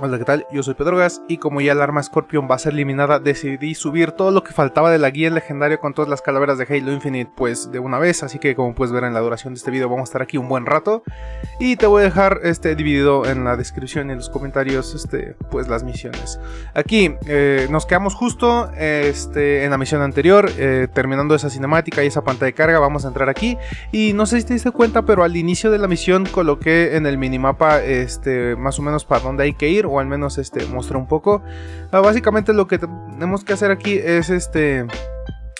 Hola, ¿qué tal? Yo soy Pedro Gas y como ya el arma Scorpion va a ser eliminada, decidí subir todo lo que faltaba de la guía legendaria con todas las calaveras de Halo Infinite pues de una vez, así que como puedes ver en la duración de este video vamos a estar aquí un buen rato y te voy a dejar este dividido en la descripción y en los comentarios este pues las misiones. Aquí eh, nos quedamos justo este, en la misión anterior, eh, terminando esa cinemática y esa pantalla de carga, vamos a entrar aquí y no sé si te diste cuenta pero al inicio de la misión coloqué en el minimapa este, más o menos para dónde hay que ir o al menos este muestra un poco. Ah, básicamente lo que tenemos que hacer aquí es este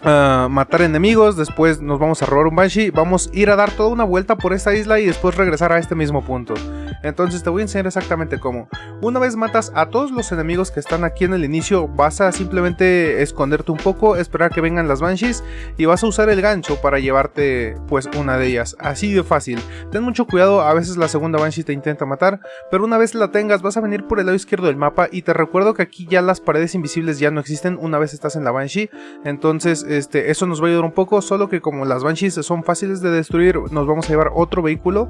matar enemigos, después nos vamos a robar un Banshee, vamos a ir a dar toda una vuelta por esta isla y después regresar a este mismo punto. Entonces te voy a enseñar exactamente cómo. Una vez matas a todos los enemigos que están aquí en el inicio, vas a simplemente esconderte un poco, esperar que vengan las Banshees y vas a usar el gancho para llevarte pues una de ellas. Así de fácil. Ten mucho cuidado, a veces la segunda Banshee te intenta matar, pero una vez la tengas vas a venir por el lado izquierdo del mapa y te recuerdo que aquí ya las paredes invisibles ya no existen una vez estás en la Banshee. Entonces este, eso nos va a ayudar un poco, solo que como las Banshees son fáciles de destruir, nos vamos a llevar otro vehículo.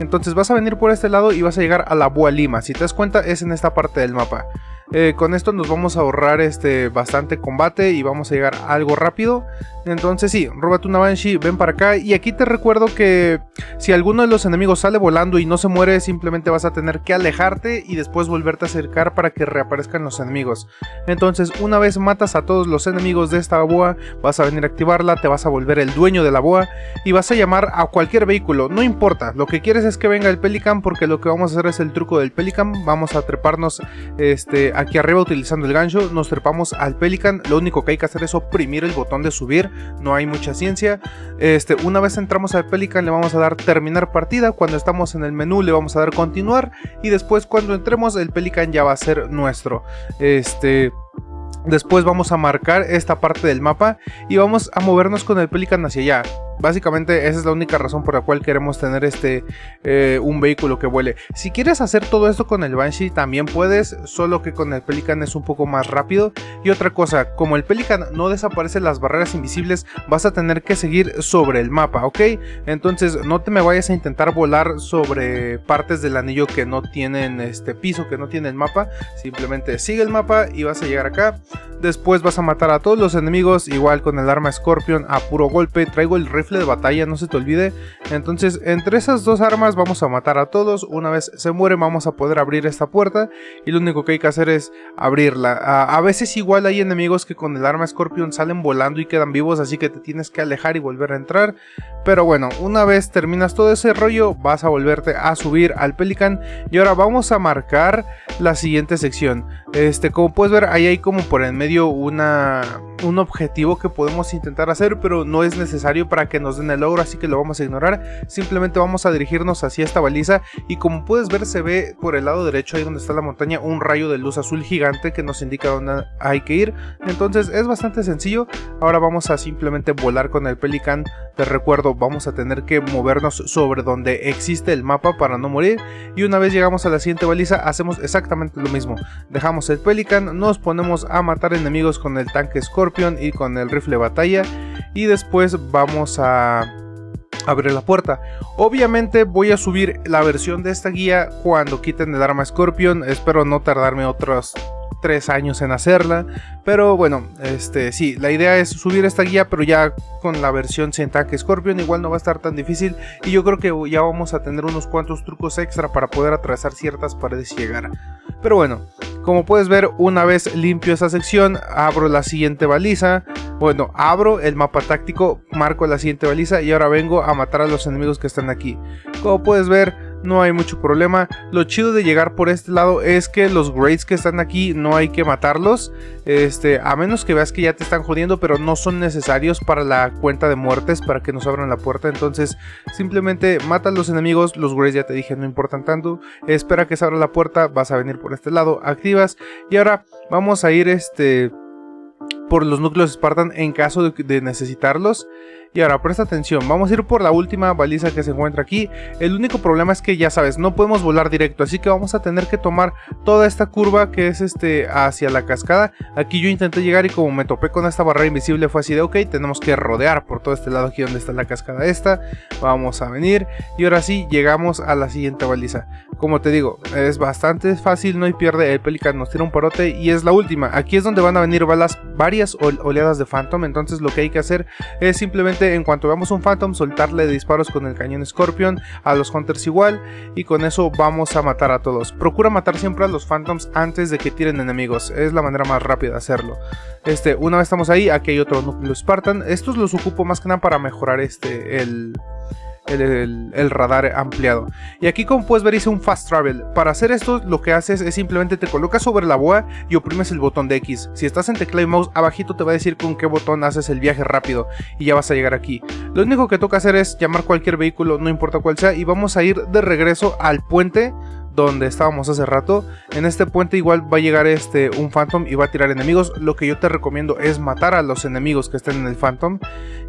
Entonces vas a venir por este lado y vas a llegar a la Bua Lima. Si te das cuenta, es en esta parte del mapa. Eh, con esto nos vamos a ahorrar este, bastante combate y vamos a llegar algo rápido. Entonces sí, róbate una Banshee, ven para acá. Y aquí te recuerdo que si alguno de los enemigos sale volando y no se muere, simplemente vas a tener que alejarte y después volverte a acercar para que reaparezcan los enemigos. Entonces una vez matas a todos los enemigos de esta boa, vas a venir a activarla, te vas a volver el dueño de la boa y vas a llamar a cualquier vehículo. No importa, lo que quieres es que venga el Pelican porque lo que vamos a hacer es el truco del Pelican. Vamos a treparnos este, aquí arriba utilizando el gancho, nos trepamos al Pelican. Lo único que hay que hacer es oprimir el botón de subir no hay mucha ciencia. Este, una vez entramos al Pelican le vamos a dar terminar partida, cuando estamos en el menú le vamos a dar continuar y después cuando entremos el Pelican ya va a ser nuestro. Este... Después vamos a marcar esta parte del mapa y vamos a movernos con el Pelican hacia allá. Básicamente esa es la única razón por la cual queremos tener este eh, un vehículo que vuele. Si quieres hacer todo esto con el Banshee también puedes, solo que con el Pelican es un poco más rápido. Y otra cosa, como el Pelican no desaparece las barreras invisibles, vas a tener que seguir sobre el mapa, ¿ok? Entonces no te me vayas a intentar volar sobre partes del anillo que no tienen este piso, que no tiene el mapa. Simplemente sigue el mapa y vas a llegar acá. Después vas a matar a todos los enemigos, igual con el arma Scorpion a puro golpe. Traigo el rifle de batalla, no se te olvide. Entonces, entre esas dos armas vamos a matar a todos. Una vez se muere vamos a poder abrir esta puerta. Y lo único que hay que hacer es abrirla. A, veces igual hay enemigos que con el arma Scorpion salen volando y quedan vivos, así que te tienes que alejar y volver a entrar. Pero bueno, una vez terminas todo ese rollo, vas a volverte a subir al Pelican. Y ahora vamos a marcar la siguiente sección. Este, como puedes ver, ahí hay como por en medio una, un objetivo que podemos intentar hacer, pero no es necesario para que nos den el logro, así que lo vamos a ignorar. Simplemente vamos a dirigirnos hacia esta baliza y como puedes ver se ve por el lado derecho, ahí donde está la montaña, un rayo de luz azul gigante que nos indica dónde hay que ir. Entonces es bastante sencillo. Ahora vamos a simplemente volar con el Pelican. Te recuerdo, vamos a tener que movernos sobre donde existe el mapa para no morir. Y una vez llegamos a la siguiente baliza, hacemos exactamente lo mismo. Dejamos el Pelican, nos ponemos a matar enemigos con el tanque Scorpion y con el rifle batalla y después vamos a abrir la puerta. Obviamente voy a subir la versión de esta guía cuando quiten el arma Scorpion, espero no tardarme otros tres años en hacerla, pero bueno, este sí, la idea es subir esta guía, pero ya con la versión sin tanque Scorpion igual no va a estar tan difícil y yo creo que ya vamos a tener unos cuantos trucos extra para poder atravesar ciertas paredes y llegar. Pero bueno, como puedes ver, una vez limpio esa sección, abro la siguiente baliza. Bueno, abro el mapa táctico, marco la siguiente baliza y ahora vengo a matar a los enemigos que están aquí. Como puedes ver, no hay mucho problema. Lo chido de llegar por este lado es que los grades que están aquí no hay que matarlos. Este, a menos que veas que ya te están jodiendo, pero no son necesarios para la cuenta de muertes, para que nos abran la puerta. Entonces, simplemente mata a los enemigos. Los grades ya te dije, no importan tanto. Espera que se abra la puerta, vas a venir por este lado, activas. Y ahora vamos a ir este por los núcleos Spartan en caso de, necesitarlos. Y ahora presta atención, vamos a ir por la última baliza que se encuentra aquí. El único problema es que ya sabes, no podemos volar directo, así que vamos a tener que tomar toda esta curva que es este hacia la cascada. Aquí yo intenté llegar y como me topé con esta barrera invisible fue así de ok, tenemos que rodear por todo este lado aquí donde está la cascada esta. Vamos a venir y ahora sí llegamos a la siguiente baliza. Como te digo, es bastante fácil, no hay pierde, el Pelican nos tira un parote y es la última. Aquí es donde van a venir balas, varias oleadas de Phantom, entonces lo que hay que hacer es simplemente en cuanto veamos un Phantom soltarle disparos con el cañón Scorpion, a los Hunters igual y con eso vamos a matar a todos. Procura matar siempre a los Phantoms antes de que tiren enemigos, es la manera más rápida de hacerlo. Este, una vez estamos ahí, aquí hay otro núcleo Spartan, estos los ocupo más que nada para mejorar este, el, el, radar ampliado. Y aquí como puedes ver hice un fast travel. Para hacer esto lo que haces es simplemente te colocas sobre la boa y oprimes el botón de X. Si estás en teclado y mouse abajito te va a decir con qué botón haces el viaje rápido y ya vas a llegar aquí. Lo único que toca hacer es llamar cualquier vehículo, no importa cuál sea, y vamos a ir de regreso al puente donde estábamos hace rato. En este puente igual va a llegar este un Phantom y va a tirar enemigos. Lo que yo te recomiendo es matar a los enemigos que estén en el Phantom.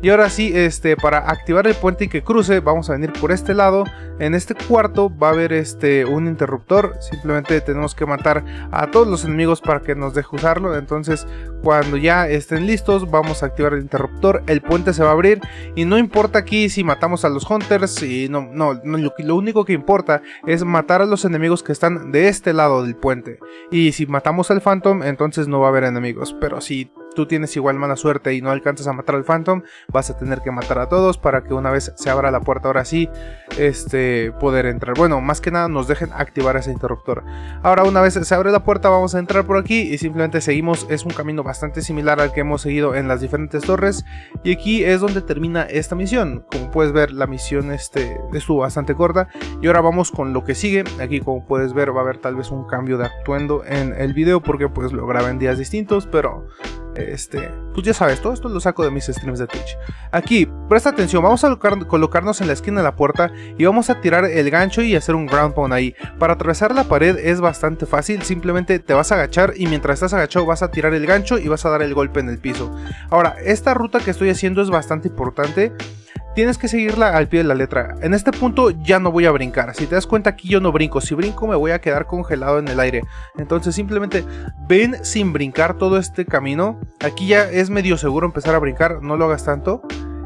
Y ahora sí, este, para activar el puente y que cruce, vamos a venir por este lado. En este cuarto va a haber este, un interruptor. Simplemente tenemos que matar a todos los enemigos para que nos deje usarlo. Entonces, cuando ya estén listos, vamos a activar el interruptor. El puente se va a abrir. Y no importa aquí si matamos a los Hunters. Y no, no, lo, lo único que importa es matar a los enemigos enemigos que están de este lado del puente. Y si matamos al Phantom, entonces no va a haber enemigos. Pero si tú tienes igual mala suerte y no alcanzas a matar al Phantom, vas a tener que matar a todos para que una vez se abra la puerta ahora sí, este, poder entrar. Bueno, más que nada nos dejen activar ese interruptor. Ahora una vez se abre la puerta vamos a entrar por aquí y simplemente seguimos, es un camino bastante similar al que hemos seguido en las diferentes torres. Y aquí es donde termina esta misión. Como puedes ver la misión este, estuvo bastante corta. Y ahora vamos con lo que sigue. Aquí como puedes ver va a haber tal vez un cambio de actuendo en el video porque pues lo grabé en días distintos, pero este, pues ya sabes, todo esto lo saco de mis streams de Twitch. Aquí, presta atención, vamos a colocarnos en la esquina de la puerta y vamos a tirar el gancho y hacer un ground pound ahí. Para atravesar la pared es bastante fácil, simplemente te vas a agachar y mientras estás agachado vas a tirar el gancho y vas a dar el golpe en el piso. Ahora, esta ruta que estoy haciendo es bastante importante tienes que seguirla al pie de la letra. En este punto ya no voy a brincar. Si te das cuenta aquí yo no brinco. Si brinco me voy a quedar congelado en el aire. Entonces simplemente ven sin brincar todo este camino. Aquí ya es medio seguro empezar a brincar. No lo hagas tanto.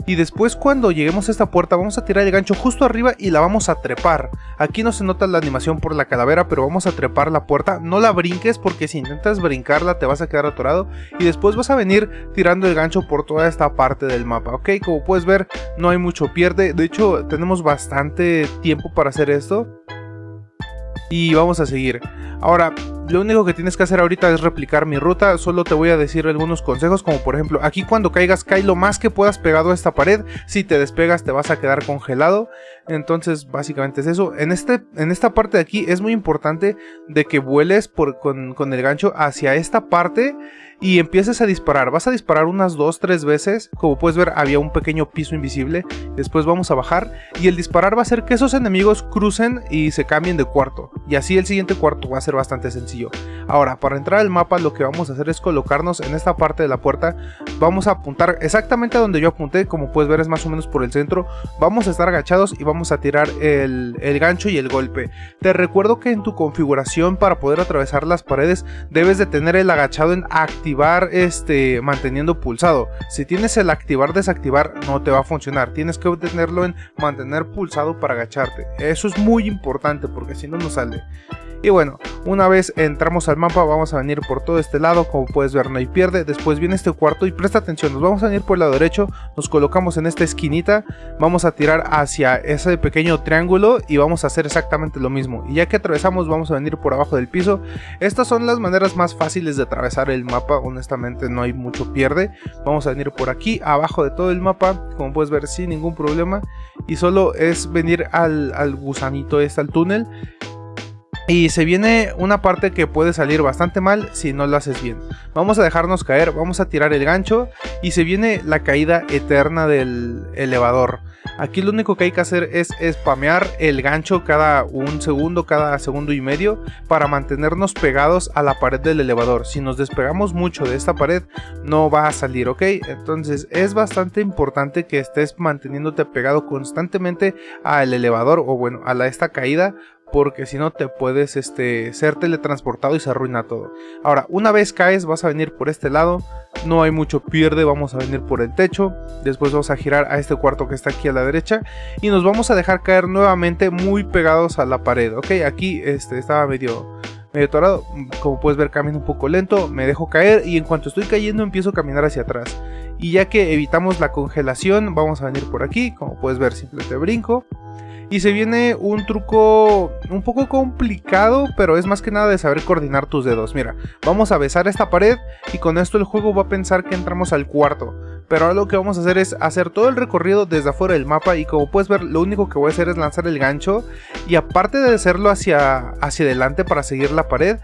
Y después cuando lleguemos a esta puerta vamos a tirar el gancho justo arriba y la vamos a trepar. Aquí no se nota la animación por la calavera, pero vamos a trepar la puerta. No la brinques porque si intentas brincarla te vas a quedar atorado. Y después vas a venir tirando el gancho por toda esta parte del mapa, ¿ok? Como puedes ver no hay mucho pierde. De hecho tenemos bastante tiempo para hacer esto. Y vamos a seguir. Ahora, lo único que tienes que hacer ahorita es replicar mi ruta, solo te voy a decir algunos consejos como por ejemplo, aquí cuando caigas cae lo más que puedas pegado a esta pared, si te despegas te vas a quedar congelado, entonces básicamente es eso. En, este, en esta parte de aquí es muy importante de que vueles con, con el gancho hacia esta parte y empieces a disparar. Vas a disparar unas 2-3 veces. Como puedes ver había un pequeño piso invisible. Después vamos a bajar y el disparar va a hacer que esos enemigos crucen y se cambien de cuarto. Y así el siguiente cuarto va a ser bastante sencillo. Ahora para entrar al mapa lo que vamos a hacer es colocarnos en esta parte de la puerta. Vamos a apuntar exactamente a donde yo apunté. Como puedes ver es más o menos por el centro. Vamos a estar agachados y vamos a tirar el, el gancho y el golpe. Te recuerdo que en tu configuración para poder atravesar las paredes debes de tener el agachado en activo este, manteniendo pulsado. Si tienes el activar desactivar no te va a funcionar. Tienes que tenerlo en mantener pulsado para agacharte. Eso es muy importante porque si no no sale. Y bueno, una vez entramos al mapa vamos a venir por todo este lado, como puedes ver no hay pierde, después viene este cuarto y presta atención, nos vamos a venir por el lado derecho, nos colocamos en esta esquinita, vamos a tirar hacia ese pequeño triángulo y vamos a hacer exactamente lo mismo. Y ya que atravesamos vamos a venir por abajo del piso, estas son las maneras más fáciles de atravesar el mapa, honestamente no hay mucho pierde. Vamos a venir por aquí, abajo de todo el mapa, como puedes ver sin ningún problema, y solo es venir al, al gusanito este, al túnel, Y se viene una parte que puede salir bastante mal si no lo haces bien. Vamos a dejarnos caer, vamos a tirar el gancho y se viene la caída eterna del elevador. Aquí lo único que hay que hacer es spamear el gancho cada un segundo, cada segundo y medio para mantenernos pegados a la pared del elevador. Si nos despegamos mucho de esta pared no va a salir, ¿ok? Entonces es bastante importante que estés manteniéndote pegado constantemente al elevador o bueno, a la, esta caída porque si no te puedes este, ser teletransportado y se arruina todo. Ahora, una vez caes vas a venir por este lado, no hay mucho pierde, vamos a venir por el techo, después vamos a girar a este cuarto que está aquí a la derecha y nos vamos a dejar caer nuevamente muy pegados a la pared, ok, aquí este, estaba medio... Medio torado, como puedes ver camino un poco lento, me dejo caer y en cuanto estoy cayendo empiezo a caminar hacia atrás. Y ya que evitamos la congelación, vamos a venir por aquí, como puedes ver simplemente brinco y se viene un truco un poco complicado, pero es más que nada de saber coordinar tus dedos. Mira, vamos a besar esta pared y con esto el juego va a pensar que entramos al cuarto. Pero ahora lo que vamos a hacer es hacer todo el recorrido desde afuera del mapa y como puedes ver lo único que voy a hacer es lanzar el gancho y aparte de hacerlo hacia, hacia adelante para seguir la pared,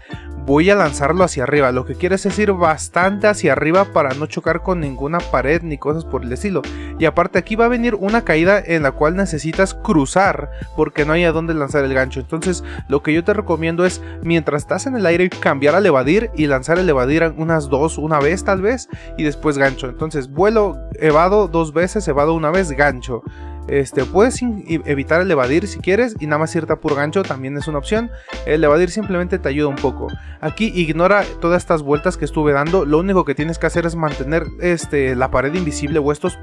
voy a lanzarlo hacia arriba, lo que quiere decir bastante hacia arriba para no chocar con ninguna pared ni cosas por el estilo. Y aparte aquí va a venir una caída en la cual necesitas cruzar porque no hay a dónde lanzar el gancho. Entonces lo que yo te recomiendo es mientras estás en el aire cambiar al evadir y lanzar el evadir unas dos, una vez tal vez y después gancho. Entonces vuelo, evado dos veces, evado una vez, gancho. Este, puedes evitar el evadir si quieres y nada más irte a gancho también es una opción. El evadir simplemente te ayuda un poco. Aquí ignora todas estas vueltas que estuve dando. Lo único que tienes que hacer es mantener este, la pared invisible o estos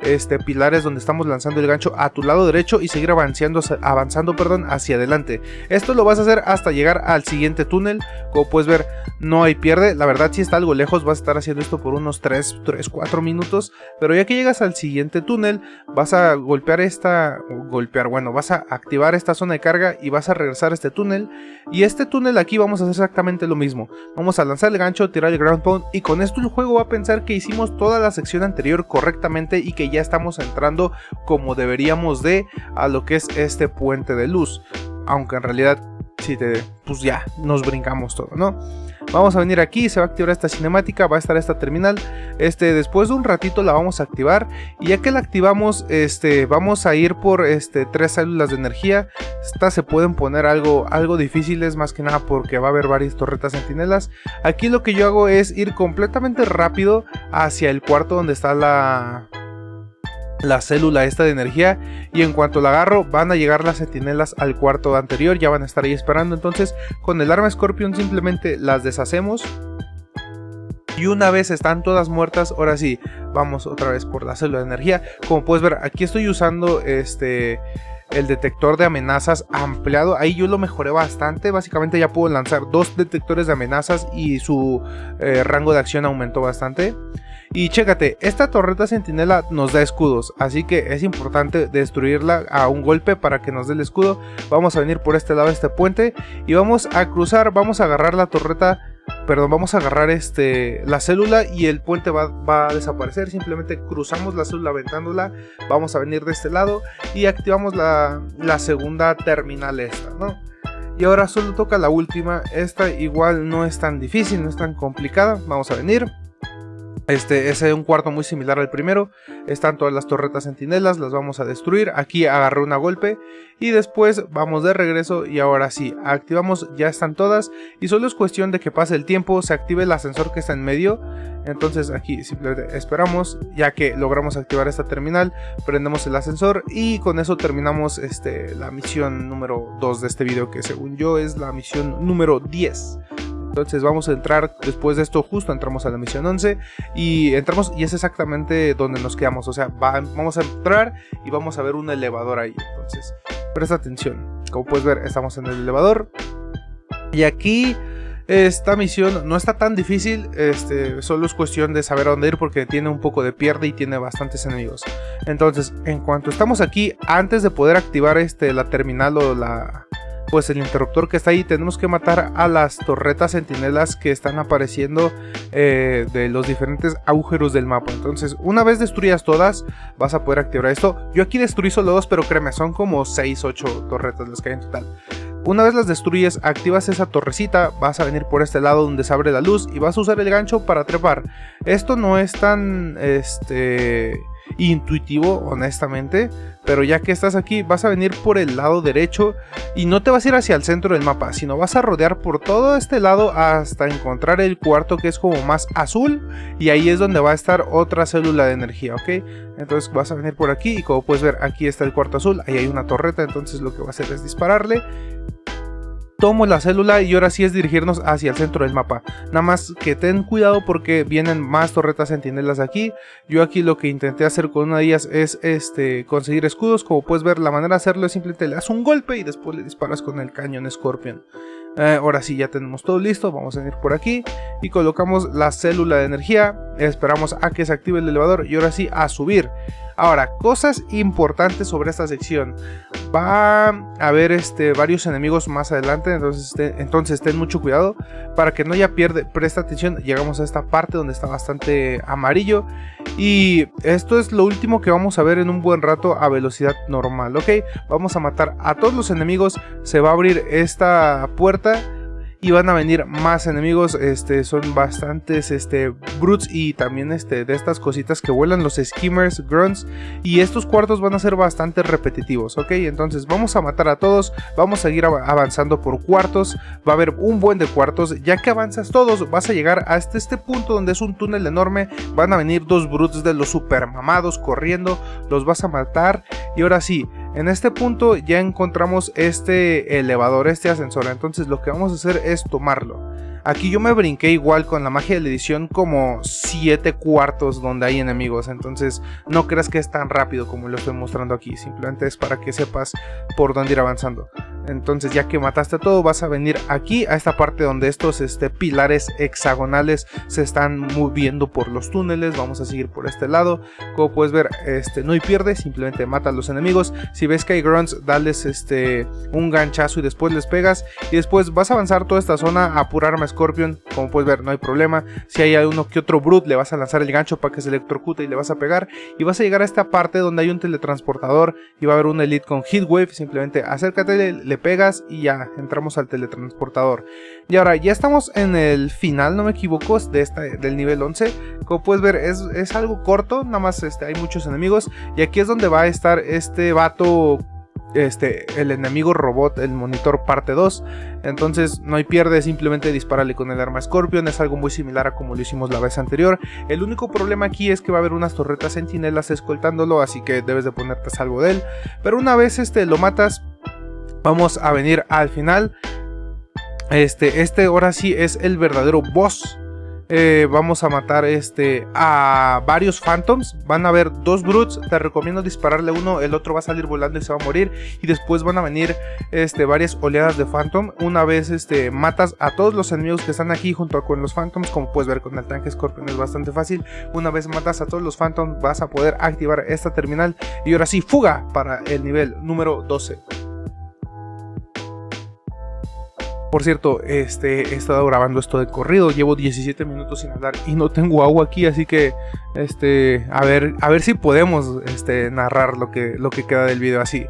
este, pilares donde estamos lanzando el gancho a tu lado derecho y seguir avanzando, avanzando perdón, hacia adelante. Esto lo vas a hacer hasta llegar al siguiente túnel. Como puedes ver, no hay pierde. La verdad, si está algo lejos, vas a estar haciendo esto por unos 3, 3, 4 minutos. Pero ya que llegas al siguiente túnel, vas a golpear esta... Golpear, bueno, vas a activar esta zona de carga y vas a regresar a este túnel. Y este túnel aquí vamos a hacer exactamente lo mismo. Vamos a lanzar el gancho, tirar el ground pound y con esto el juego va a pensar que hicimos toda la sección anterior correctamente y que ya estamos entrando como deberíamos de a lo que es este puente de luz. Aunque en realidad, si te, pues ya, nos brincamos todo, ¿no? Vamos a venir aquí, se va a activar esta cinemática, va a estar esta terminal. Este, después de un ratito la vamos a activar. Y ya que la activamos, este, vamos a ir por este, tres células de energía. Estas se pueden poner algo, algo difíciles, más que nada porque va a haber varias torretas sentinelas. Aquí lo que yo hago es ir completamente rápido hacia el cuarto donde está la, la célula esta de energía y en cuanto la agarro van a llegar las sentinelas al cuarto anterior, ya van a estar ahí esperando, entonces con el arma Scorpion simplemente las deshacemos y una vez están todas muertas, ahora sí, vamos otra vez por la célula de energía, como puedes ver aquí estoy usando este el detector de amenazas ampliado. Ahí yo lo mejoré bastante. Básicamente ya puedo lanzar dos detectores de amenazas y su eh, rango de acción aumentó bastante. Y chécate, esta torreta sentinela nos da escudos, así que es importante destruirla a un golpe para que nos dé el escudo. Vamos a venir por este lado de este puente y vamos a cruzar, vamos a agarrar la torreta, perdón, vamos a agarrar este, la célula y el puente va, a desaparecer. Simplemente cruzamos la célula aventándola, vamos a venir de este lado y activamos la, la segunda terminal esta, ¿no? Y ahora solo toca la última, esta igual no es tan difícil, no es tan complicada, vamos a venir este es un cuarto muy similar al primero. Están todas las torretas sentinelas, las vamos a destruir. Aquí agarré una golpe y después vamos de regreso y ahora sí, activamos, ya están todas. Y solo es cuestión de que pase el tiempo, se active el ascensor que está en medio. Entonces aquí simplemente esperamos, ya que logramos activar esta terminal, prendemos el ascensor y con eso terminamos este, la misión número 2 de este video, que según yo es la misión número 10. Entonces vamos a entrar, después de esto justo entramos a la misión 11 y entramos y es exactamente donde nos quedamos. O sea, vamos a entrar y vamos a ver un elevador ahí. Entonces, presta atención. Como puedes ver, estamos en el elevador. Y aquí esta misión no está tan difícil, este, solo es cuestión de saber a dónde ir porque tiene un poco de pierde y tiene bastantes enemigos. Entonces, en cuanto estamos aquí, antes de poder activar este, la terminal o la, pues el interruptor que está ahí tenemos que matar a las torretas sentinelas que están apareciendo eh, de los diferentes agujeros del mapa. Entonces una vez destruyas todas vas a poder activar esto. Yo aquí destruí solo dos pero créeme son como 6 8 torretas las que hay en total. Una vez las destruyes, activas esa torrecita, vas a venir por este lado donde se abre la luz y vas a usar el gancho para trepar. Esto no es tan este intuitivo, honestamente, pero ya que estás aquí vas a venir por el lado derecho y no te vas a ir hacia el centro del mapa, sino vas a rodear por todo este lado hasta encontrar el cuarto que es como más azul y ahí es donde va a estar otra célula de energía, ¿ok? Entonces vas a venir por aquí y como puedes ver aquí está el cuarto azul, ahí hay una torreta, entonces lo que va a hacer es dispararle tomo la célula y ahora sí es dirigirnos hacia el centro del mapa. Nada más que ten cuidado porque vienen más torretas sentinelas aquí. Yo aquí lo que intenté hacer con una de ellas es este, conseguir escudos. Como puedes ver la manera de hacerlo es simplemente le das un golpe y después le disparas con el cañón Scorpion. Eh, ahora sí ya tenemos todo listo, vamos a venir por aquí y colocamos la célula de energía, esperamos a que se active el elevador y ahora sí a subir. Ahora, cosas importantes sobre esta sección. Va a haber este, varios enemigos más adelante, entonces, entonces ten mucho cuidado. Para que no haya pierde, presta atención, llegamos a esta parte donde está bastante amarillo. Y esto es lo último que vamos a ver en un buen rato a velocidad normal, ¿ok? Vamos a matar a todos los enemigos, se va a abrir esta puerta y van a venir más enemigos, este, son bastantes este, brutes y también este, de estas cositas que vuelan, los skimmers, grunts, y estos cuartos van a ser bastante repetitivos, ok, entonces vamos a matar a todos, vamos a seguir avanzando por cuartos, va a haber un buen de cuartos, ya que avanzas todos, vas a llegar hasta este punto donde es un túnel enorme, van a venir dos brutes de los super mamados corriendo, los vas a matar, y ahora sí, en este punto ya encontramos este elevador, este ascensor, entonces lo que vamos a hacer es tomarlo. Aquí yo me brinqué igual con la magia de la edición como 7 cuartos donde hay enemigos, entonces no creas que es tan rápido como lo estoy mostrando aquí, simplemente es para que sepas por dónde ir avanzando. Entonces ya que mataste todo vas a venir aquí a esta parte donde estos este, pilares hexagonales se están moviendo por los túneles. Vamos a seguir por este lado. Como puedes ver este, no hay pierde, simplemente mata a los enemigos. Si ves que hay grunts dales este, un ganchazo y después les pegas. Y después vas a avanzar toda esta zona, apurarme a Scorpion. Como puedes ver no hay problema. Si hay uno que otro brute le vas a lanzar el gancho para que se electrocute y le vas a pegar. Y vas a llegar a esta parte donde hay un teletransportador y va a haber un elite con Heatwave. Simplemente acércate, le pegas y ya entramos al teletransportador. Y ahora ya estamos en el final, no me equivoco, de esta, del nivel 11. Como puedes ver es, es algo corto, nada más este, hay muchos enemigos. Y aquí es donde va a estar este vato este, el enemigo robot, el monitor parte 2. Entonces no hay pierde, simplemente disparale con el arma Scorpion. Es algo muy similar a como lo hicimos la vez anterior. El único problema aquí es que va a haber unas torretas sentinelas escoltándolo, así que debes de ponerte a salvo de él. Pero una vez este, lo matas, vamos a venir al final. Este, este ahora sí es el verdadero boss. Eh, vamos a matar este, a varios Phantoms. Van a haber dos Brutes. Te recomiendo dispararle uno. El otro va a salir volando y se va a morir. Y después van a venir este, varias oleadas de Phantom. Una vez este, matas a todos los enemigos que están aquí junto con los Phantoms. Como puedes ver con el tanque Scorpion es bastante fácil. Una vez matas a todos los Phantoms vas a poder activar esta terminal. Y ahora sí, fuga para el nivel número 12. Por cierto, este, he estado grabando esto de corrido, llevo 17 minutos sin hablar y no tengo agua aquí, así que este, a ver, a ver si podemos este, narrar lo que, lo que queda del video así.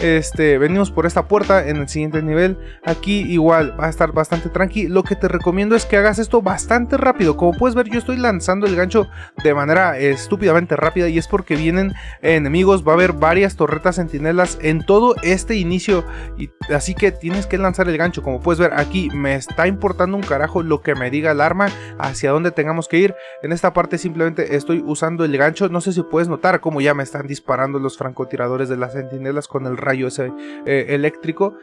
Este, venimos por esta puerta en el siguiente nivel. Aquí igual va a estar bastante tranqui. Lo que te recomiendo es que hagas esto bastante rápido. Como puedes ver, yo estoy lanzando el gancho de manera estúpidamente rápida y es porque vienen enemigos. Va a haber varias torretas sentinelas en todo este inicio. Y, así que tienes que lanzar el gancho. Como puedes ver aquí, me está importando un carajo lo que me diga el arma hacia dónde tengamos que ir. En esta parte simplemente estoy usando el gancho. No sé si puedes notar cómo ya me están disparando los francotiradores de las sentinelas con el rayo ese eh, eléctrico.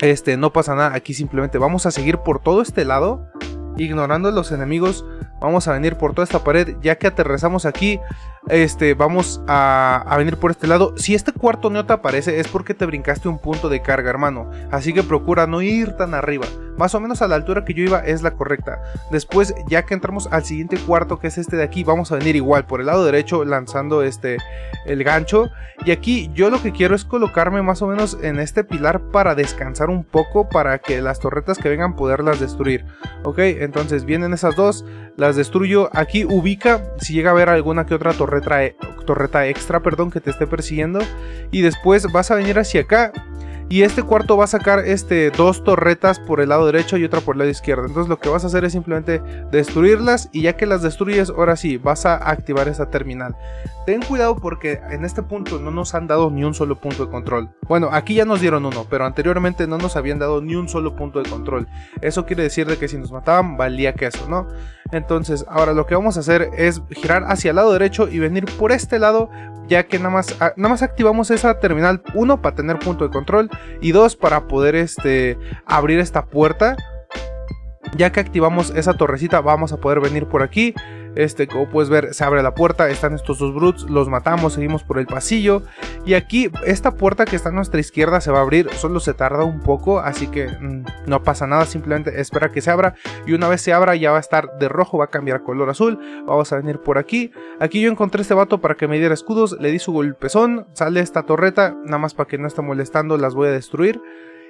Este, no pasa nada, aquí simplemente vamos a seguir por todo este lado, ignorando los enemigos. Vamos a venir por toda esta pared, ya que aterrizamos aquí, este, vamos a, venir por este lado. Si este cuarto no te aparece es porque te brincaste un punto de carga, hermano. Así que procura no ir tan arriba. Más o menos a la altura que yo iba es la correcta. Después, ya que entramos al siguiente cuarto, que es este de aquí, vamos a venir igual por el lado derecho lanzando este el gancho. Y aquí yo lo que quiero es colocarme más o menos en este pilar para descansar un poco para que las torretas que vengan poderlas destruir. Ok, entonces vienen esas dos, las destruyo. Aquí ubica si llega a haber alguna que otra torreta torreta, extra perdón, que te esté persiguiendo. Y después vas a venir hacia acá. Y este cuarto va a sacar este, dos torretas por el lado derecho y otra por el lado izquierdo. Entonces lo que vas a hacer es simplemente destruirlas y ya que las destruyes, ahora sí, vas a activar esta terminal. Ten cuidado porque en este punto no nos han dado ni un solo punto de control. Bueno, aquí ya nos dieron uno, pero anteriormente no nos habían dado ni un solo punto de control. Eso quiere decir de que si nos mataban valía queso, ¿no? Entonces, ahora lo que vamos a hacer es girar hacia el lado derecho y venir por este lado ya que nada más, ah, nada más activamos esa terminal 1 para tener punto de control y 2 para poder este, abrir esta puerta. Ya que activamos esa torrecita vamos a poder venir por aquí este, como puedes ver, se abre la puerta, están estos dos brutes, los matamos, seguimos por el pasillo. Y aquí, esta puerta que está a nuestra izquierda se va a abrir, solo se tarda un poco, así que mm, no pasa nada, simplemente espera que se abra. Y una vez se abra ya va a estar de rojo, va a cambiar color azul. Vamos a venir por aquí. Aquí yo encontré este vato para que me diera escudos, le di su golpezón, sale esta torreta, nada más para que no esté molestando, las voy a destruir.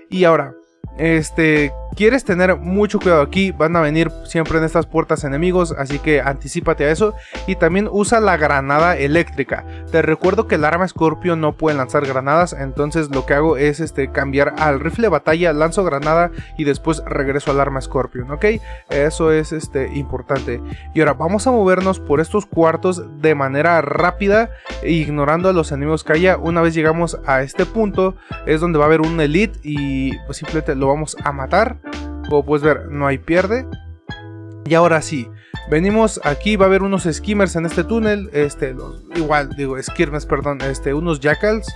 Y ahora, este, quieres tener mucho cuidado aquí, van a venir siempre en estas puertas enemigos, así que anticipate a eso. Y también usa la granada eléctrica. Te recuerdo que el arma Scorpio no puede lanzar granadas, entonces lo que hago es este, cambiar al rifle de batalla, lanzo granada y después regreso al arma Scorpion, ¿ok? Eso es este, importante. Y ahora vamos a movernos por estos cuartos de manera rápida, ignorando a los enemigos que haya. Una vez llegamos a este punto, es donde va a haber un elite y pues simplemente lo vamos a matar. Como puedes ver, no hay pierde. Y ahora sí, venimos aquí, va a haber unos skimmers en este túnel, este, igual, digo, skimmers, perdón, este, unos jackals,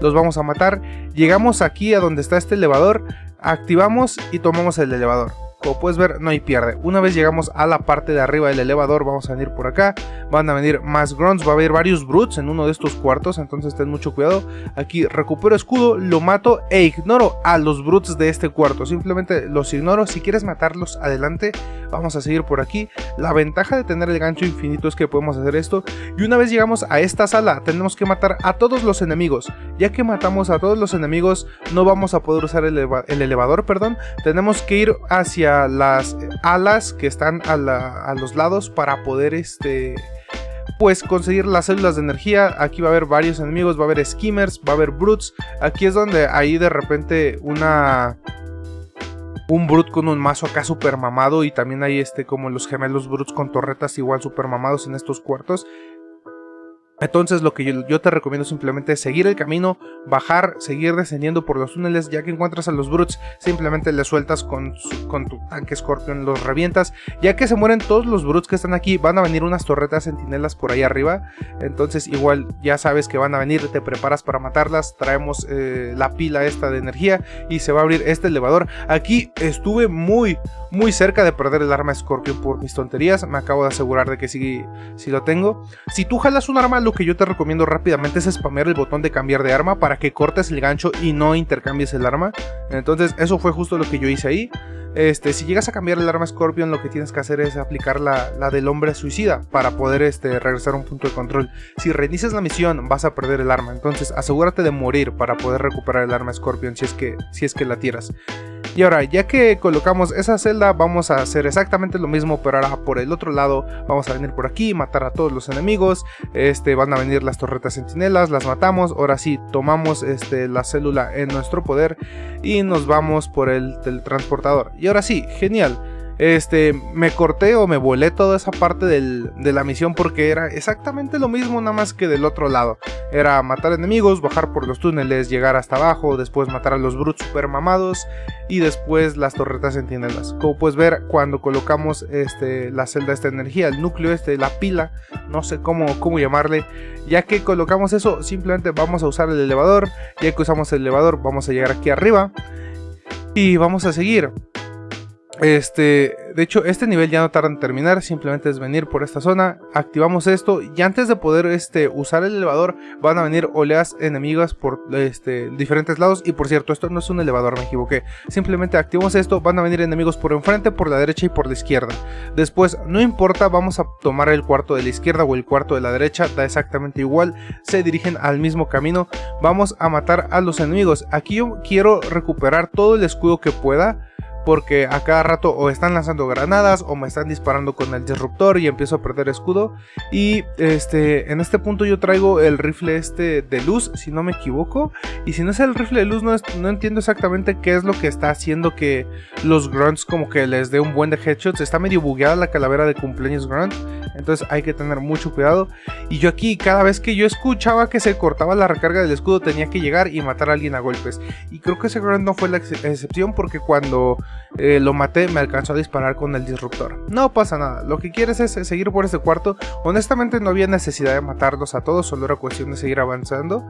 los vamos a matar. Llegamos aquí a donde está este elevador, activamos y tomamos el elevador. Como puedes ver, no hay pierde. Una vez llegamos a la parte de arriba del elevador, vamos a venir por acá. Van a venir más grunts, va a haber varios brutes en uno de estos cuartos, entonces ten mucho cuidado. Aquí recupero escudo, lo mato e ignoro a los brutes de este cuarto. Simplemente los ignoro. Si quieres matarlos, adelante. Vamos a seguir por aquí. La ventaja de tener el gancho infinito es que podemos hacer esto. Y una vez llegamos a esta sala, tenemos que matar a todos los enemigos. Ya que matamos a todos los enemigos, no vamos a poder usar el, el elevador, perdón. Tenemos que ir hacia las alas que están a, los lados para poder este pues conseguir las células de energía. Aquí va a haber varios enemigos, va a haber skimmers, va a haber brutes. Aquí es donde hay de repente una un brute con un mazo acá super mamado y también hay este como los gemelos brutes con torretas igual super mamados en estos cuartos. Entonces lo que yo, te recomiendo simplemente es seguir el camino, bajar, seguir descendiendo por los túneles, ya que encuentras a los brutes, simplemente les sueltas con, con tu tanque Scorpion, los revientas, ya que se mueren todos los brutes que están aquí, van a venir unas torretas sentinelas por ahí arriba, entonces igual ya sabes que van a venir, te preparas para matarlas, traemos eh, la pila esta de energía y se va a abrir este elevador. Aquí estuve muy, muy cerca de perder el arma Scorpion por mis tonterías, me acabo de asegurar de que sí, sí lo tengo. Si tú jalas un arma, que yo te recomiendo rápidamente es spamear el botón de cambiar de arma para que cortes el gancho y no intercambies el arma. Entonces eso fue justo lo que yo hice ahí. Este, si llegas a cambiar el arma Scorpion, lo que tienes que hacer es aplicar la, del hombre suicida para poder este, regresar a un punto de control. Si reinicias la misión, vas a perder el arma. Entonces, asegúrate de morir para poder recuperar el arma Scorpion si es que, si es que la tiras. Y ahora, ya que colocamos esa celda, vamos a hacer exactamente lo mismo, pero ahora por el otro lado, vamos a venir por aquí, matar a todos los enemigos, este, van a venir las torretas sentinelas, las matamos, ahora sí, tomamos este, la célula en nuestro poder y nos vamos por el teletransportador. Y ahora sí, genial. Este, me corté o me volé toda esa parte de la misión porque era exactamente lo mismo, nada más que del otro lado. Era matar enemigos, bajar por los túneles, llegar hasta abajo, después matar a los brutes super mamados y después las torretas sentinelas. Como puedes ver, cuando colocamos este, la celda esta energía, el núcleo este, la pila, no sé cómo, cómo llamarle, ya que colocamos eso, simplemente vamos a usar el elevador, ya que usamos el elevador, vamos a llegar aquí arriba y vamos a seguir. Este, de hecho, este nivel ya no tarda en terminar, simplemente es venir por esta zona, activamos esto y antes de poder este, usar el elevador van a venir oleas enemigas por este, diferentes lados y por cierto, esto no es un elevador, me equivoqué, simplemente activamos esto, van a venir enemigos por enfrente, por la derecha y por la izquierda. Después, no importa, vamos a tomar el cuarto de la izquierda o el cuarto de la derecha, da exactamente igual, se dirigen al mismo camino, vamos a matar a los enemigos. Aquí yo quiero recuperar todo el escudo que pueda, porque a cada rato o están lanzando granadas o me están disparando con el disruptor y empiezo a perder escudo. Y este, en este punto yo traigo el rifle este de luz, si no me equivoco. Y si no es el rifle de luz, no, no entiendo exactamente qué es lo que está haciendo que los grunts como que les dé un buen de headshots. Está medio bugueada la calavera de cumpleaños grunt. Entonces hay que tener mucho cuidado. Y yo aquí, cada vez que yo escuchaba que se cortaba la recarga del escudo, tenía que llegar y matar a alguien a golpes. Y creo que ese grunt no fue la excepción porque cuando eh, lo maté me alcanzó a disparar con el disruptor. No pasa nada, lo que quieres es seguir por este cuarto. Honestamente no había necesidad de matarlos a todos, solo era cuestión de seguir avanzando.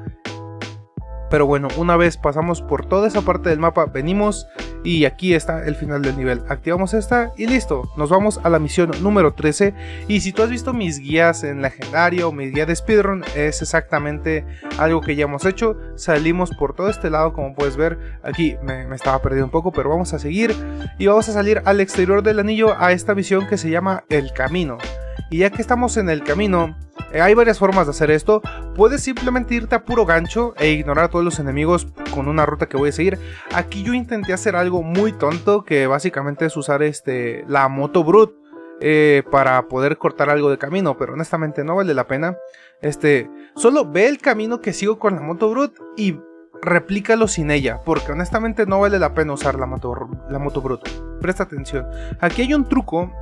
Pero bueno, una vez pasamos por toda esa parte del mapa, venimos y aquí está el final del nivel. Activamos esta y listo, nos vamos a la misión número 13. Y si tú has visto mis guías en legendario o mi guía de speedrun, es exactamente algo que ya hemos hecho. Salimos por todo este lado, como puedes ver, aquí me, estaba perdiendo un poco, pero vamos a seguir. Y vamos a salir al exterior del anillo a esta misión que se llama El Camino. Y ya que estamos en el camino, hay varias formas de hacer esto. Puedes simplemente irte a puro gancho e ignorar a todos los enemigos con una ruta que voy a seguir. Aquí yo intenté hacer algo muy tonto que básicamente es usar este, la moto brute. Eh, para poder cortar algo de camino, pero honestamente no vale la pena. Este, solo ve el camino que sigo con la moto brute y replícalo sin ella, porque honestamente no vale la pena usar la moto, la moto. Presta atención. Aquí hay un truco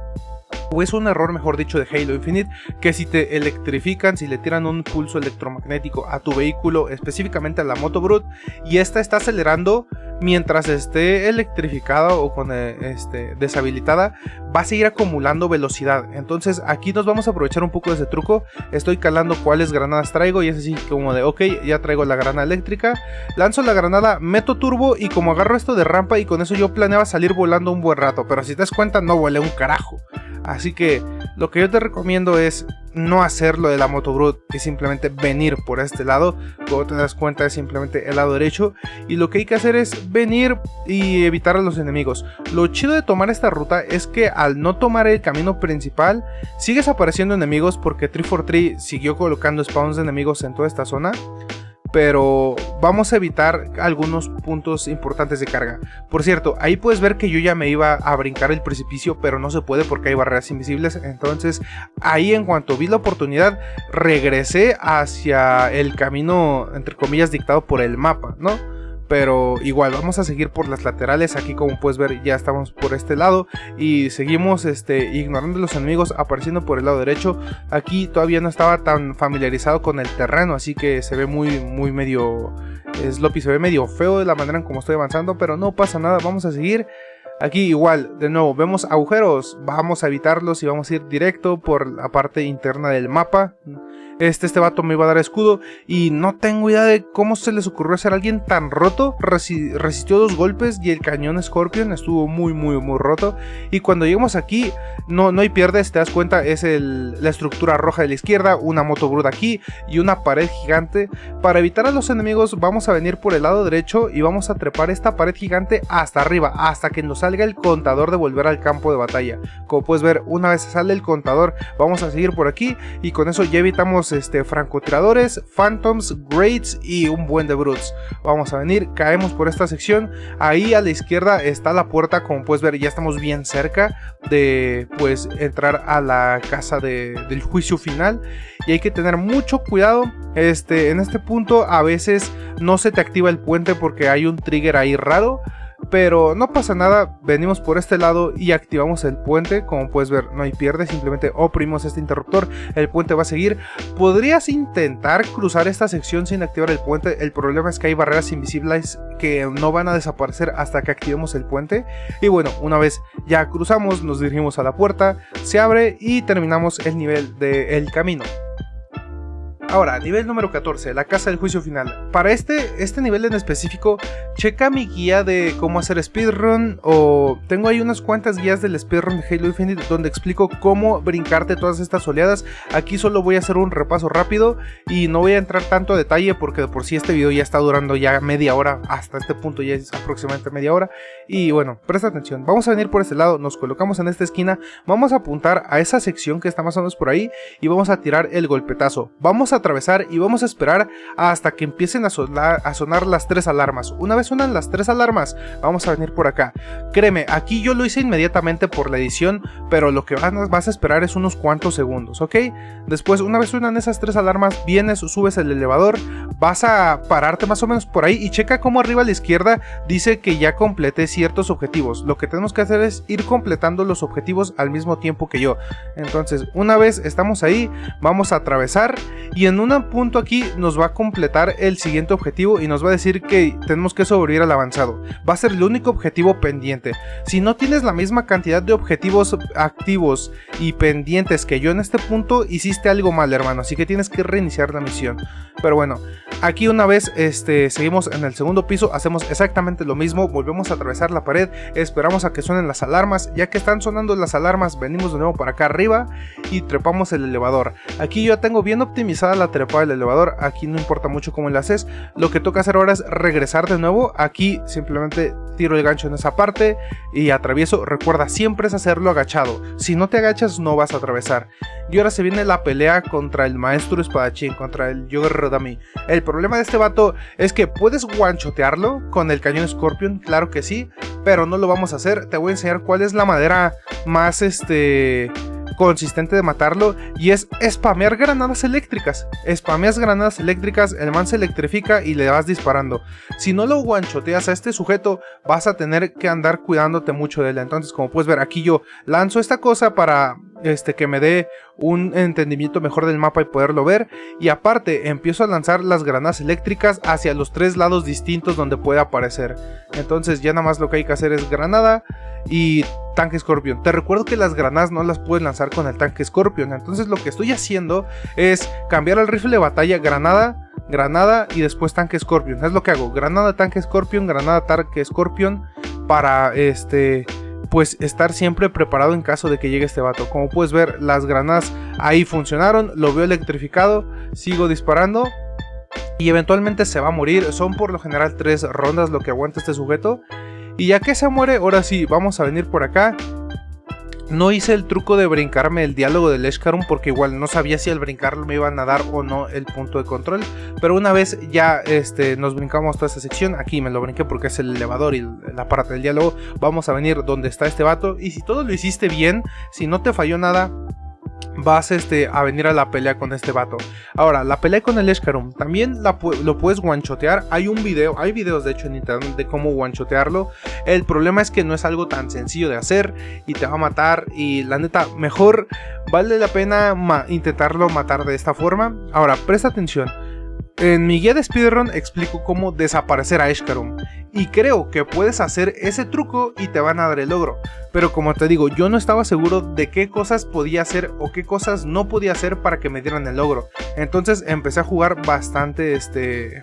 o es un error mejor dicho de Halo Infinite que si te electrifican, si le tiran un pulso electromagnético a tu vehículo, específicamente a la moto Brute, y esta está acelerando mientras esté electrificada o con eh, este, deshabilitada, va a seguir acumulando velocidad. Entonces aquí nos vamos a aprovechar un poco de ese truco. Estoy calando cuáles granadas traigo y es así como de, ok, ya traigo la granada eléctrica. Lanzo la granada, meto turbo y como agarro esto de rampa y con eso yo planeaba salir volando un buen rato. Pero si te das cuenta no volé un carajo. Así que lo que yo te recomiendo es no hacerlo de la moto brute y simplemente venir por este lado. Como te das cuenta es simplemente el lado derecho. Y lo que hay que hacer es venir y evitar a los enemigos. Lo chido de tomar esta ruta es que al no tomar el camino principal, sigues apareciendo enemigos porque 343 siguió colocando spawns de enemigos en toda esta zona pero vamos a evitar algunos puntos importantes de carga. Por cierto, ahí puedes ver que yo ya me iba a brincar el precipicio, pero no se puede porque hay barreras invisibles. Entonces, ahí en cuanto vi la oportunidad, regresé hacia el camino, entre comillas, dictado por el mapa, ¿no? Pero igual vamos a seguir por las laterales. Aquí como puedes ver ya estamos por este lado y seguimos este, ignorando los enemigos apareciendo por el lado derecho. Aquí todavía no estaba tan familiarizado con el terreno así que se ve muy muy medio sloppy se ve medio feo de la manera en como estoy avanzando pero no pasa nada vamos a seguir. Aquí igual, de nuevo, vemos agujeros, vamos a evitarlos y vamos a ir directo por la parte interna del mapa. Este, este vato me iba a dar escudo y no tengo idea de cómo se les ocurrió hacer alguien tan roto. resistió dos golpes y el cañón Scorpion estuvo muy muy muy roto. Y cuando llegamos aquí, no, no hay pierdes, te das cuenta, es la estructura roja de la izquierda, una moto bruda aquí y una pared gigante. Para evitar a los enemigos vamos a venir por el lado derecho y vamos a trepar esta pared gigante hasta arriba, hasta que nos salga el contador de volver al campo de batalla. Como puedes ver, una vez sale el contador, vamos a seguir por aquí y con eso ya evitamos este, francotiradores, phantoms, greats y un buen de brutes. Vamos a venir, caemos por esta sección. Ahí a la izquierda está la puerta, como puedes ver ya estamos bien cerca de pues entrar a la casa del juicio final. Y hay que tener mucho cuidado. Este, en este punto a veces no se te activa el puente porque hay un trigger ahí raro. Pero no pasa nada, venimos por este lado y activamos el puente. Como puedes ver, no hay pierde, simplemente oprimimos este interruptor, el puente va a seguir. Podrías intentar cruzar esta sección sin activar el puente. El problema es que hay barreras invisibles que no van a desaparecer hasta que activemos el puente. Y bueno, una vez ya cruzamos, nos dirigimos a la puerta, se abre y terminamos el nivel del camino. Ahora, nivel número 14, la casa del juicio final. Para este, este nivel en específico, checa mi guía de cómo hacer speedrun o tengo ahí unas cuantas guías del speedrun de Halo Infinite donde explico cómo brincarte todas estas oleadas. Aquí solo voy a hacer un repaso rápido y no voy a entrar tanto a detalle porque de por sí este video ya está durando ya media hora, hasta este punto ya es aproximadamente media hora. Y bueno, presta atención, vamos a venir por este lado, nos colocamos en esta esquina, vamos a apuntar a esa sección que está más o menos por ahí y vamos a tirar el golpetazo. Vamos a atravesar y vamos a esperar hasta que empiecen a sonar, a sonar las tres alarmas. Una vez suenan las tres alarmas, vamos a venir por acá. Créeme, aquí yo lo hice inmediatamente por la edición, pero lo que vas a esperar es unos cuantos segundos, ¿ok? Después, una vez suenan esas tres alarmas, vienes, subes el elevador, vas a pararte más o menos por ahí y checa como arriba a la izquierda dice que ya completé ciertos objetivos. Lo que tenemos que hacer es ir completando los objetivos al mismo tiempo que yo. Entonces, una vez estamos ahí, vamos a atravesar y en un punto aquí nos va a completar el siguiente objetivo y nos va a decir que tenemos que sobrevivir al avanzado. Va a ser el único objetivo pendiente. Si no tienes la misma cantidad de objetivos activos y pendientes que yo en este punto, hiciste algo mal, hermano. Así que tienes que reiniciar la misión. Pero bueno, aquí una vez este, seguimos en el segundo piso, hacemos exactamente lo mismo, volvemos a atravesar la pared, esperamos a que suenen las alarmas, ya que están sonando las alarmas, venimos de nuevo para acá arriba y trepamos el elevador. Aquí yo tengo bien optimizada la trepada del elevador, aquí no importa mucho cómo le haces, lo que toca hacer ahora es regresar de nuevo, aquí simplemente tiro el gancho en esa parte y atravieso, recuerda siempre es hacerlo agachado, si no te agachas no vas a atravesar. Y ahora se viene la pelea contra el maestro espadachín, contra el Yoga Rodami. El problema de este vato es que puedes guanchotearlo con el cañón Scorpion, claro que sí, pero no lo vamos a hacer. Te voy a enseñar cuál es la madera más este consistente de matarlo y es spamear granadas eléctricas. Spameas granadas eléctricas, el man se electrifica y le vas disparando. Si no lo guanchoteas a este sujeto, vas a tener que andar cuidándote mucho de él. Entonces, como puedes ver, aquí yo lanzo esta cosa para este, que me dé un entendimiento mejor del mapa y poderlo ver. Y aparte, empiezo a lanzar las granadas eléctricas hacia los tres lados distintos donde puede aparecer. Entonces ya nada más lo que hay que hacer es granada y tanque Scorpion. Te recuerdo que las granadas no las puedes lanzar con el tanque Scorpion. Entonces lo que estoy haciendo es cambiar al rifle de batalla granada, granada y después tanque Scorpion. Es lo que hago. Granada, tanque Scorpion, granada, tanque Scorpion para este pues estar siempre preparado en caso de que llegue este vato. Como puedes ver, las granadas ahí funcionaron, lo veo electrificado, sigo disparando y eventualmente se va a morir. Son por lo general tres rondas lo que aguanta este sujeto. Y ya que se muere, ahora sí, vamos a venir por acá no hice el truco de brincarme el diálogo del Eshkarum porque igual no sabía si al brincarlo me iban a dar o no el punto de control. Pero una vez ya este, nos brincamos toda esta sección, aquí me lo brinqué porque es el elevador y la parte del diálogo. Vamos a venir donde está este vato y si todo lo hiciste bien, si no te falló nada, vas este, a venir a la pelea con este vato. Ahora, la pelea con el Escarum, también lo puedes guanchotear. Hay un video, hay videos de hecho en internet de cómo guanchotearlo. El problema es que no es algo tan sencillo de hacer y te va a matar. Y la neta, mejor vale la pena intentarlo matar de esta forma. Ahora, presta atención. En mi guía de speedrun explico cómo desaparecer a Escarum y creo que puedes hacer ese truco y te van a dar el logro. Pero como te digo, yo no estaba seguro de qué cosas podía hacer o qué cosas no podía hacer para que me dieran el logro. Entonces empecé a jugar bastante este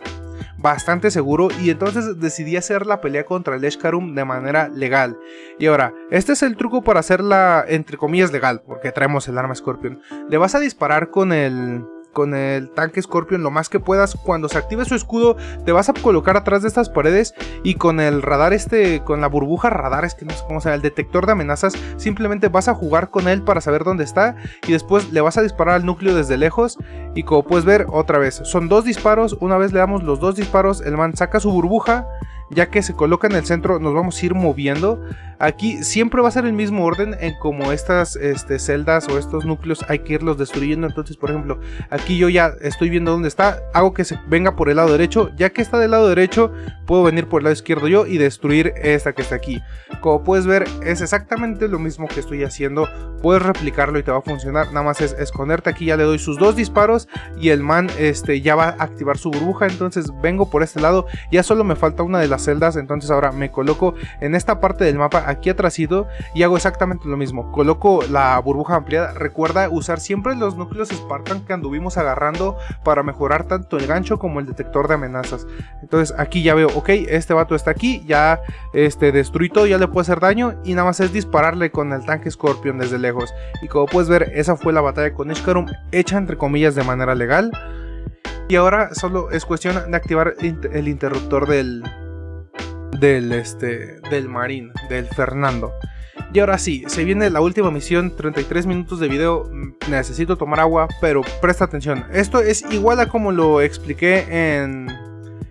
bastante seguro y entonces decidí hacer la pelea contra el Eshkarum de manera legal. Y ahora, este es el truco para hacerla entre comillas legal, porque traemos el arma Scorpion. Le vas a disparar con el con el tanque Scorpion lo más que puedas. Cuando se active su escudo, te vas a colocar atrás de estas paredes y con el radar este, con la burbuja radar, es que no sé cómo se el detector de amenazas, simplemente vas a jugar con él para saber dónde está y después le vas a disparar al núcleo desde lejos y como puedes ver, otra vez, son dos disparos, una vez le damos los dos disparos, el man saca su burbuja ya que se coloca en el centro nos vamos a ir moviendo. Aquí siempre va a ser el mismo orden en como estas este, celdas o estos núcleos hay que irlos destruyendo. Entonces, por ejemplo, aquí yo ya estoy viendo dónde está, hago que se venga por el lado derecho. Ya que está del lado derecho, puedo venir por el lado izquierdo yo y destruir esta que está aquí. Como puedes ver, es exactamente lo mismo que estoy haciendo. Puedes replicarlo y te va a funcionar. Nada más es esconderte aquí, ya le doy sus dos disparos y el man este, ya va a activar su burbuja. Entonces vengo por este lado, ya solo me falta una de las celdas, entonces ahora me coloco en esta parte del mapa aquí atrásito y hago exactamente lo mismo, coloco la burbuja ampliada, recuerda usar siempre los núcleos Spartan que anduvimos agarrando para mejorar tanto el gancho como el detector de amenazas, entonces aquí ya veo, ok, este vato está aquí, ya este, destruí todo, ya le puedo hacer daño y nada más es dispararle con el tanque Scorpion desde lejos, y como puedes ver, esa fue la batalla con Ishkarum, hecha entre comillas de manera legal, y ahora solo es cuestión de activar el interruptor del, del, este, del Marín, del Fernando. Y ahora sí, se viene la última misión, 33 minutos de video, mm, necesito tomar agua, pero presta atención. Esto es igual a como lo expliqué en,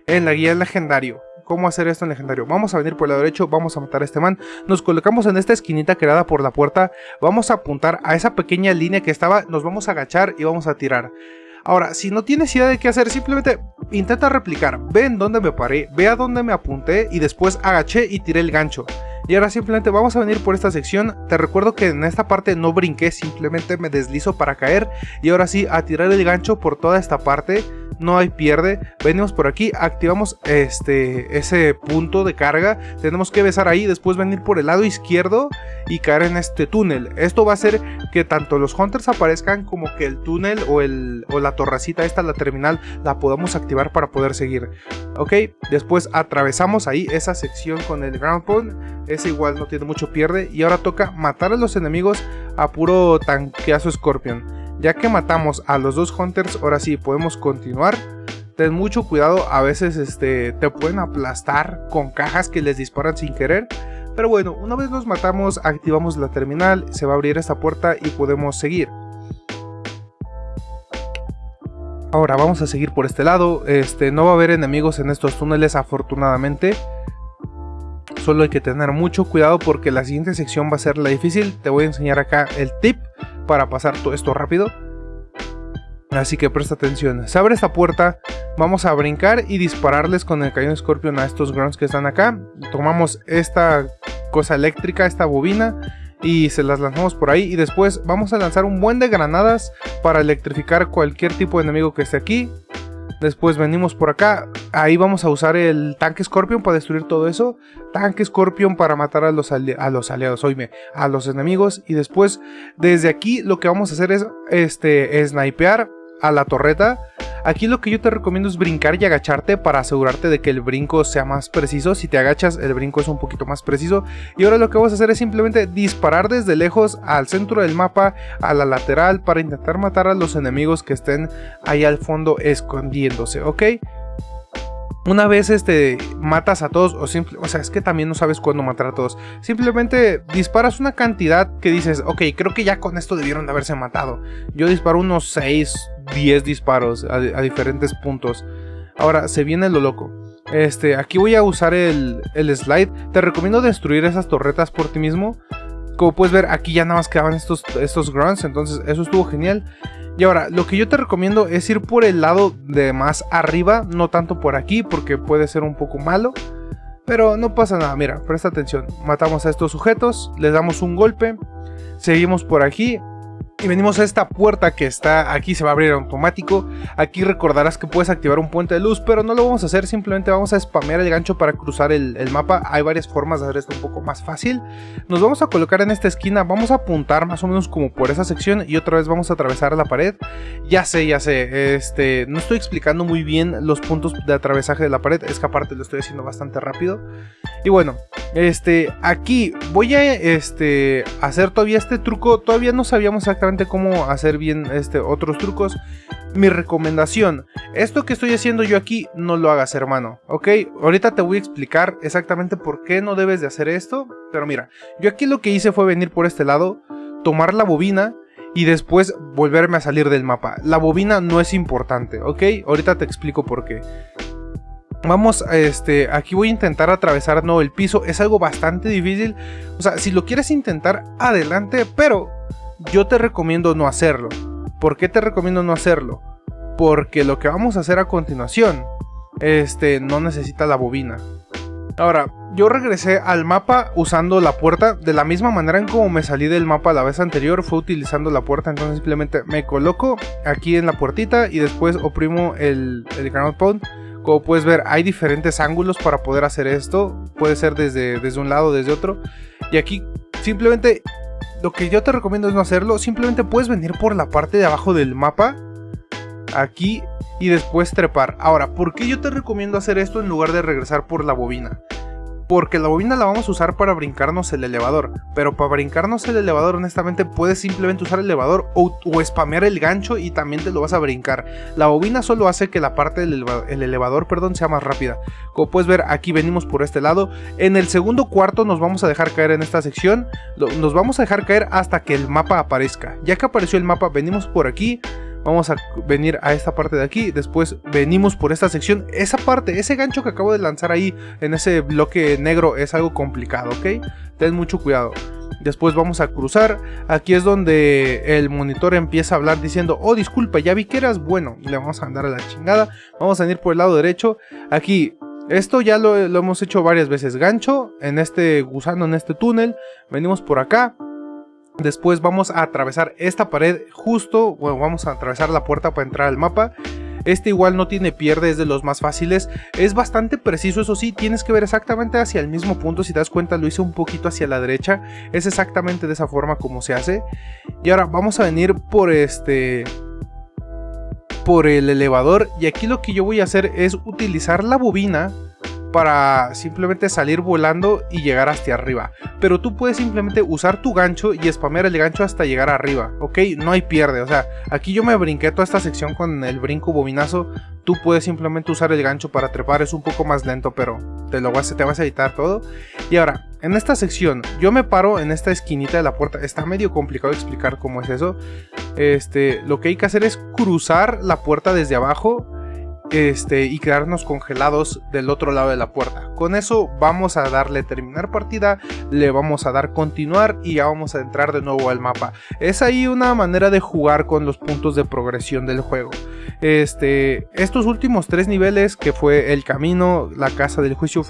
en la guía legendario cómo hacer esto en legendario. Vamos a venir por el lado derecho, vamos a matar a este man. Nos colocamos en esta esquinita creada por la puerta. Vamos a apuntar a esa pequeña línea que estaba, nos vamos a agachar y vamos a tirar. Ahora, si no tienes idea de qué hacer, simplemente intenta replicar. Ve en dónde me paré, ve a dónde me apunté y después agaché y tiré el gancho. Y ahora simplemente vamos a venir por esta sección. Te recuerdo que en esta parte no brinqué, simplemente me deslizo para caer. Y ahora sí, a tirar el gancho por toda esta parte no hay pierde. Venimos por aquí, activamos este, ese punto de carga. Tenemos que besar ahí, después venir por el lado izquierdo y caer en este túnel. Esto va a hacer que tanto los hunters aparezcan como que el túnel o, el, o la torracita esta, la terminal, la podamos activar para poder seguir. Ok, después atravesamos ahí esa sección con el ground pound. Ese igual no tiene mucho pierde. Y ahora toca matar a los enemigos a puro tanqueazo Scorpion. Ya que matamos a los dos hunters, ahora sí podemos continuar. Ten mucho cuidado, a veces este, te pueden aplastar con cajas que les disparan sin querer. Pero bueno, una vez los matamos, activamos la terminal, se va a abrir esta puerta y podemos seguir. Ahora vamos a seguir por este lado, este, no va a haber enemigos en estos túneles afortunadamente. Solo hay que tener mucho cuidado porque la siguiente sección va a ser la difícil. Te voy a enseñar acá el tip para pasar todo esto rápido. Así que presta atención. Se abre esta puerta, vamos a brincar y dispararles con el cañón Scorpion a estos grunts que están acá. Tomamos esta cosa eléctrica, esta bobina, y se las lanzamos por ahí. Y después vamos a lanzar un buen de granadas para electrificar cualquier tipo de enemigo que esté aquí. Después venimos por acá. Ahí vamos a usar el tanque Scorpion para destruir todo eso. Tanque Scorpion para matar a los, a los aliados, oíme, a los enemigos. Y después, desde aquí, lo que vamos a hacer es este, snipear a la torreta Aquí lo que yo te recomiendo es brincar y agacharte para asegurarte de que el brinco sea más preciso. Si te agachas, el brinco es un poquito más preciso. Y ahora lo que vamos a hacer es simplemente disparar desde lejos al centro del mapa, a la lateral, para intentar matar a los enemigos que estén ahí al fondo escondiéndose, ¿ok? Una vez este, matas a todos, o, simple, o sea, es que también no sabes cuándo matar a todos. Simplemente disparas una cantidad que dices, ok, creo que ya con esto debieron de haberse matado. Yo disparo unos 6, 10 disparos a, diferentes puntos. Ahora, se viene lo loco. Este, aquí voy a usar el, el slide. Te recomiendo destruir esas torretas por ti mismo. Como puedes ver, aquí ya nada más quedaban estos, estos grunts, entonces eso estuvo genial. Y ahora, lo que yo te recomiendo es ir por el lado de más arriba, no tanto por aquí, porque puede ser un poco malo. Pero no pasa nada, mira, presta atención. Matamos a estos sujetos, les damos un golpe, seguimos por aquí, y venimos a esta puerta que está aquí, se va a abrir automático. Aquí recordarás que puedes activar un puente de luz, pero no lo vamos a hacer, simplemente vamos a spamear el gancho para cruzar el, mapa. Hay varias formas de hacer esto un poco más fácil. Nos vamos a colocar en esta esquina, vamos a apuntar más o menos como por esa sección y otra vez vamos a atravesar la pared. Ya sé, ya sé, este, no estoy explicando muy bien los puntos de atravesaje de la pared, es que aparte lo estoy haciendo bastante rápido. Y bueno, este, aquí voy a este, hacer todavía este truco, todavía no sabíamos exactamente cómo hacer bien este, otros trucos. Mi recomendación, esto que estoy haciendo yo aquí, no lo hagas hermano, ¿ok? Ahorita te voy a explicar exactamente por qué no debes de hacer esto, pero mira, yo aquí lo que hice fue venir por este lado, tomar la bobina, y después volverme a salir del mapa. La bobina no es importante, ¿ok? Ahorita te explico por qué. Vamos, este, aquí voy a intentar atravesar no el piso, es algo bastante difícil. O sea, si lo quieres intentar, adelante, pero yo te recomiendo no hacerlo. ¿Por qué te recomiendo no hacerlo? Porque lo que vamos a hacer a continuación, este, no necesita la bobina. Ahora, yo regresé al mapa usando la puerta de la misma manera en como me salí del mapa la vez anterior, fue utilizando la puerta, entonces simplemente me coloco aquí en la puertita y después oprimo el, el ground pound. Como puedes ver, hay diferentes ángulos para poder hacer esto, puede ser desde, desde un lado, desde otro. Y aquí simplemente lo que yo te recomiendo es no hacerlo, simplemente puedes venir por la parte de abajo del mapa, aquí, y después trepar. Ahora, ¿por qué yo te recomiendo hacer esto en lugar de regresar por la bobina? Porque la bobina la vamos a usar para brincarnos el elevador, pero para brincarnos el elevador honestamente puedes simplemente usar el elevador o, o spamear el gancho y también te lo vas a brincar. La bobina solo hace que la parte del el elevador perdón, sea más rápida. Como puedes ver aquí venimos por este lado, en el segundo cuarto nos vamos a dejar caer en esta sección, nos vamos a dejar caer hasta que el mapa aparezca. Ya que apareció el mapa venimos por aquí, Vamos a venir a esta parte de aquí, después venimos por esta sección. Esa parte, ese gancho que acabo de lanzar ahí en ese bloque negro es algo complicado, ¿ok? Ten mucho cuidado. Después vamos a cruzar. Aquí es donde el monitor empieza a hablar diciendo, oh disculpa, ya vi que eras bueno. Le vamos a andar a la chingada. Vamos a venir por el lado derecho. Aquí, esto ya lo, lo hemos hecho varias veces. Gancho en este gusano, en este túnel. Venimos por acá. Después vamos a atravesar esta pared justo, bueno, vamos a atravesar la puerta para entrar al mapa. Este igual no tiene pierde, es de los más fáciles. Es bastante preciso, eso sí, tienes que ver exactamente hacia el mismo punto. Si das cuenta, lo hice un poquito hacia la derecha. Es exactamente de esa forma como se hace. Y ahora vamos a venir por este... Por el elevador. Y aquí lo que yo voy a hacer es utilizar la bobina para simplemente salir volando y llegar hasta arriba. Pero tú puedes simplemente usar tu gancho y spamear el gancho hasta llegar arriba, ¿ok? No hay pierde, o sea, aquí yo me brinqué toda esta sección con el brinco bobinazo. Tú puedes simplemente usar el gancho para trepar, es un poco más lento, pero te lo vas, te vas a editar todo. Y ahora, en esta sección, yo me paro en esta esquinita de la puerta. Está medio complicado explicar cómo es eso. Este, lo que hay que hacer es cruzar la puerta desde abajo este, y quedarnos congelados del otro lado de la puerta. Con eso vamos a darle terminar partida, le vamos a dar continuar y ya vamos a entrar de nuevo al mapa. Es ahí una manera de jugar con los puntos de progresión del juego. Este, estos últimos tres niveles que fue el camino, la casa del juicio,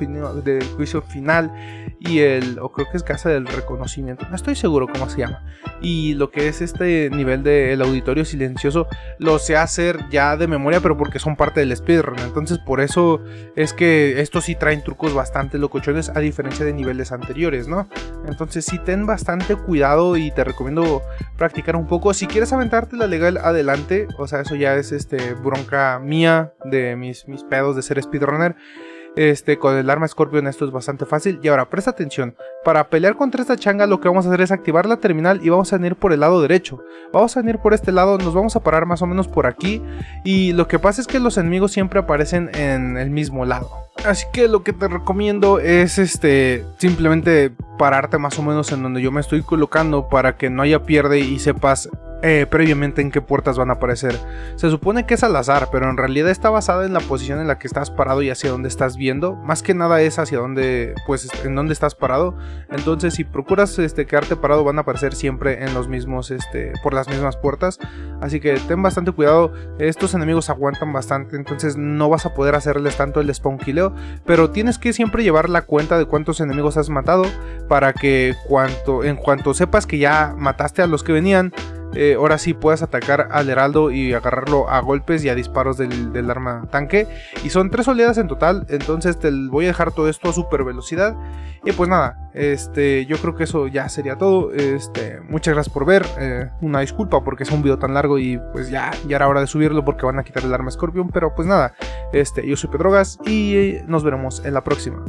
del juicio final y el, o creo que es casa del reconocimiento, no estoy seguro cómo se llama. Y lo que es este nivel del auditorio silencioso lo sé hacer ya de memoria, pero porque son parte del speedrun. Entonces por eso es que estos sí traen trucos bastante locochones a diferencia de niveles anteriores, ¿no? Entonces sí ten bastante cuidado y te recomiendo practicar un poco. Si quieres aventarte la legal adelante, o sea, eso ya es este bronca mía de mis, mis pedos de ser speedrunner. Este, con el arma Scorpion esto es bastante fácil. Y ahora, presta atención. Para pelear contra esta changa lo que vamos a hacer es activar la terminal y vamos a venir por el lado derecho. Vamos a venir por este lado, nos vamos a parar más o menos por aquí. Y lo que pasa es que los enemigos siempre aparecen en el mismo lado. Así que lo que te recomiendo es este simplemente pararte más o menos en donde yo me estoy colocando para que no haya pierde y sepas eh, previamente en qué puertas van a aparecer. Se supone que es al azar, pero en realidad está basada en la posición en la que estás parado y hacia dónde estás viendo. Más que nada es hacia dónde, pues, en dónde estás parado. Entonces, si procuras este, quedarte parado, van a aparecer siempre en los mismos, este, por las mismas puertas. Así que ten bastante cuidado. Estos enemigos aguantan bastante, entonces no vas a poder hacerles tanto el spawn killeo. Pero tienes que siempre llevar la cuenta de cuántos enemigos has matado para que cuanto, en cuanto sepas que ya mataste a los que venían, eh, ahora sí puedes atacar al heraldo y agarrarlo a golpes y a disparos del, arma tanque. Y son tres oleadas en total, entonces te voy a dejar todo esto a super velocidad. Y pues nada, este, yo creo que eso ya sería todo. Este, muchas gracias por ver. Eh, una disculpa porque es un video tan largo y pues ya, ya era hora de subirlo porque van a quitar el arma Scorpion. Pero pues nada, este, yo soy Pedrogas y nos veremos en la próxima.